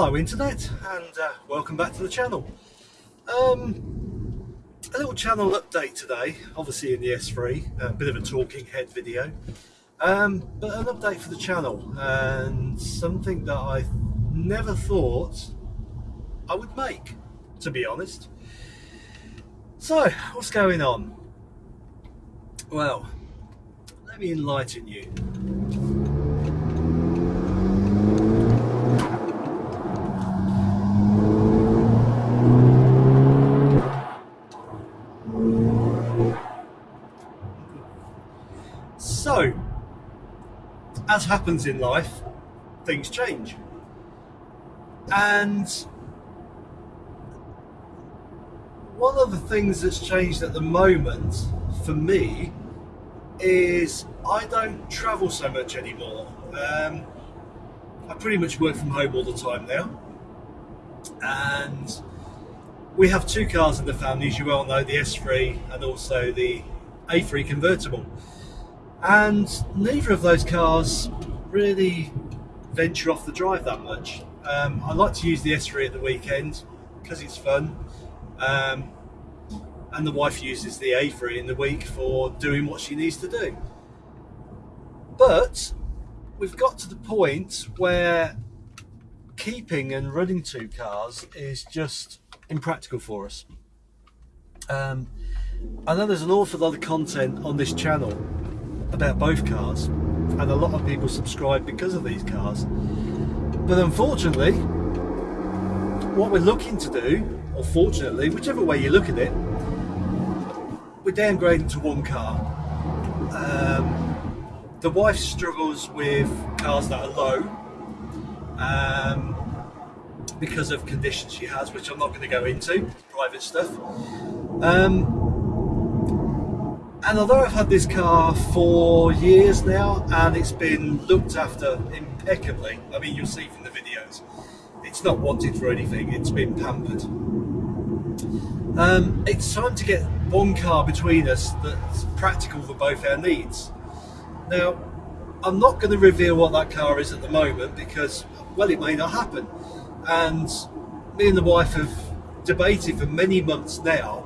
Hello Internet and uh, welcome back to the channel. Um, a little channel update today, obviously in the S3, a bit of a talking head video, um, but an update for the channel and something that I never thought I would make, to be honest. So, what's going on? Well, let me enlighten you. So, as happens in life, things change. And one of the things that's changed at the moment for me is I don't travel so much anymore. Um, I pretty much work from home all the time now. And we have two cars in the family, as you well know, the S3 and also the A3 convertible. And neither of those cars really venture off the drive that much. Um, I like to use the S3 at the weekend because it's fun. Um, and the wife uses the A3 in the week for doing what she needs to do. But we've got to the point where keeping and running two cars is just impractical for us. Um, I know there's an awful lot of content on this channel about both cars and a lot of people subscribe because of these cars. But unfortunately what we're looking to do or fortunately whichever way you look at it we're downgrading to one car. Um, the wife struggles with cars that are low um, because of conditions she has which I'm not going to go into private stuff. Um, and although I've had this car for years now and it's been looked after impeccably, I mean you'll see from the videos, it's not wanted for anything, it's been pampered. Um, it's time to get one car between us that's practical for both our needs. Now, I'm not going to reveal what that car is at the moment because, well, it may not happen. And me and the wife have debated for many months now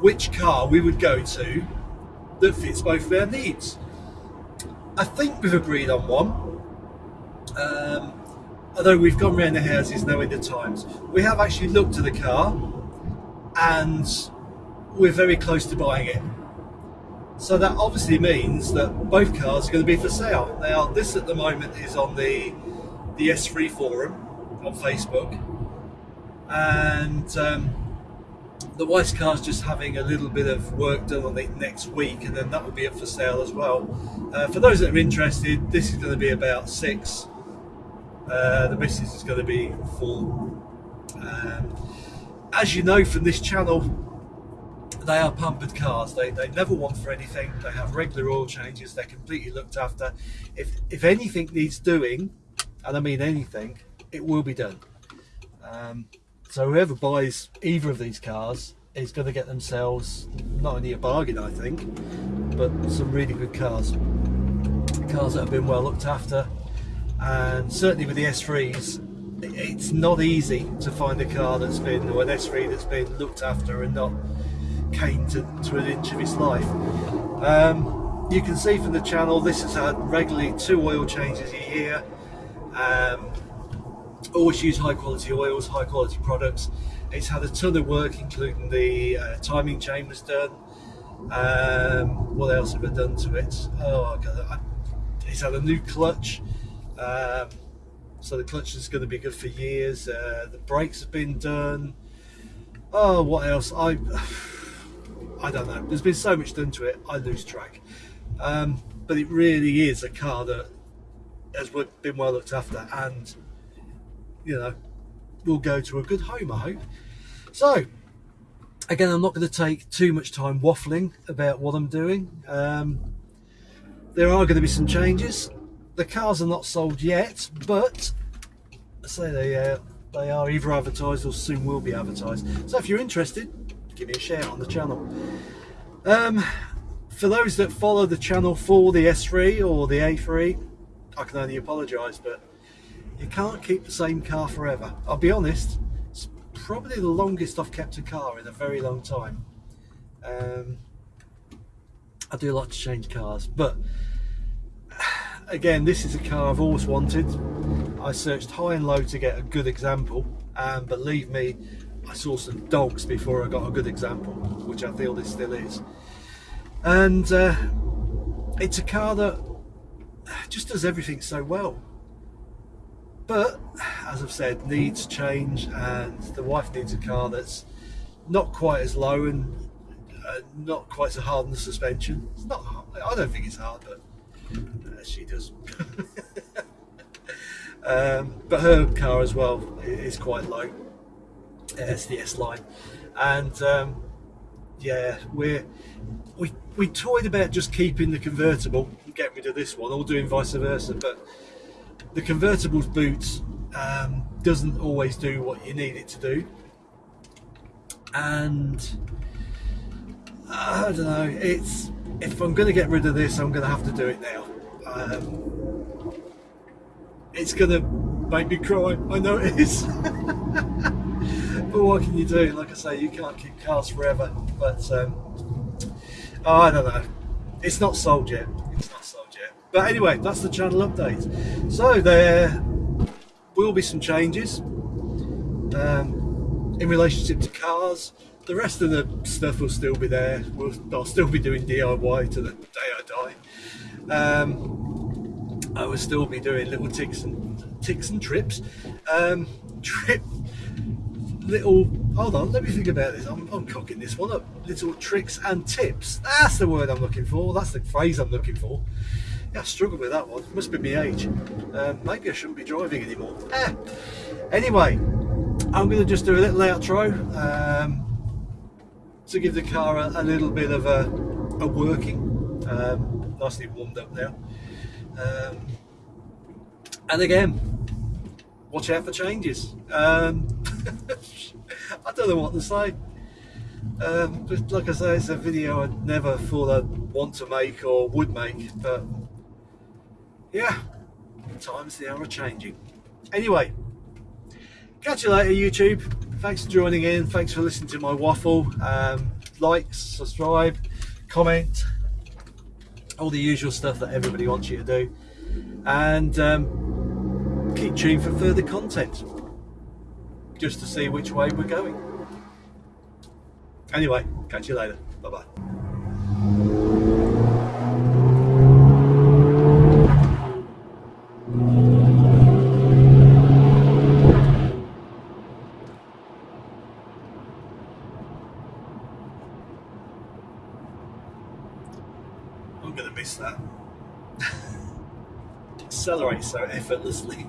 which car we would go to that fits both their needs. I think we've agreed on one. Um, although we've gone round the houses knowing the times. We have actually looked at the car and we're very close to buying it. So that obviously means that both cars are going to be for sale. Now this at the moment is on the the S3 forum on Facebook and um, the wife's car's just having a little bit of work done on it next week and then that will be up for sale as well. Uh, for those that are interested, this is going to be about six. Uh, the missus is going to be full. Um, as you know from this channel, they are pampered cars. They, they never want for anything. They have regular oil changes. They're completely looked after. If, if anything needs doing, and I mean anything, it will be done. Um, so whoever buys either of these cars is going to get themselves not only a bargain, I think, but some really good cars. Cars that have been well looked after, and certainly with the S3s, it's not easy to find a car that's been, or an S3 that's been looked after and not caned to, to an inch of its life. Um, you can see from the channel this has had regularly two oil changes a year. Um, always use high quality oils, high quality products. It's had a ton of work, including the uh, timing chain was done. Um, what else have I done to it? Oh, God, it's had a new clutch. Um, so the clutch is going to be good for years. Uh, the brakes have been done. Oh, what else? I I don't know. There's been so much done to it, I lose track. Um, but it really is a car that has been well looked after and you know, will go to a good home, I hope. So, again, I'm not going to take too much time waffling about what I'm doing. Um, there are going to be some changes. The cars are not sold yet, but I say they uh, they are either advertised or soon will be advertised. So if you're interested, give me a shout on the channel. Um, for those that follow the channel for the S3 or the A3, I can only apologise, but you can't keep the same car forever. I'll be honest, it's probably the longest I've kept a car in a very long time. Um, I do like to change cars, but again, this is a car I've always wanted. I searched high and low to get a good example, and believe me, I saw some dogs before I got a good example, which I feel this still is. And uh, it's a car that just does everything so well. But as I've said, needs change, and the wife needs a car that's not quite as low and uh, not quite so hard on the suspension. It's not. Hard. I don't think it's hard, but uh, she does. um, but her car as well is quite low. It's the S line, and um, yeah, we're we we toyed about just keeping the convertible and getting rid of this one, or doing vice versa. But the convertible's boots um, doesn't always do what you need it to do, and I don't know. It's if I'm going to get rid of this, I'm going to have to do it now. Um, it's going to make me cry. I know it is. but what can you do? Like I say, you can't keep cars forever. But um, I don't know. It's not sold yet. It's not sold yet. But anyway, that's the channel update. So there will be some changes um, in relationship to cars the rest of the stuff will still be there. We'll, I'll still be doing DIY to the day I die. Um, I will still be doing little ticks and ticks and trips. Um, trip little. Hold on, let me think about this. I'm, I'm cocking this one up. Little tricks and tips. That's the word I'm looking for. That's the phrase I'm looking for. Yeah, I struggle with that one. Must be my age. Um, maybe I shouldn't be driving anymore. Eh. Anyway, I'm going to just do a little outro. Um, to give the car a, a little bit of a, a working. Um, nicely warmed up now. Um, and again, watch out for changes. Um, I don't know what to say. Um, but like I say, it's a video I never thought I'd want to make or would make. But yeah, times they are changing. Anyway, catch you later, YouTube. Thanks for joining in. Thanks for listening to my waffle. Um, like subscribe comment all the usual stuff that everybody wants you to do. And um, keep tuned for further content just to see which way we're going. Anyway catch you later. Bye bye I'm going to miss that. Accelerate so effortlessly.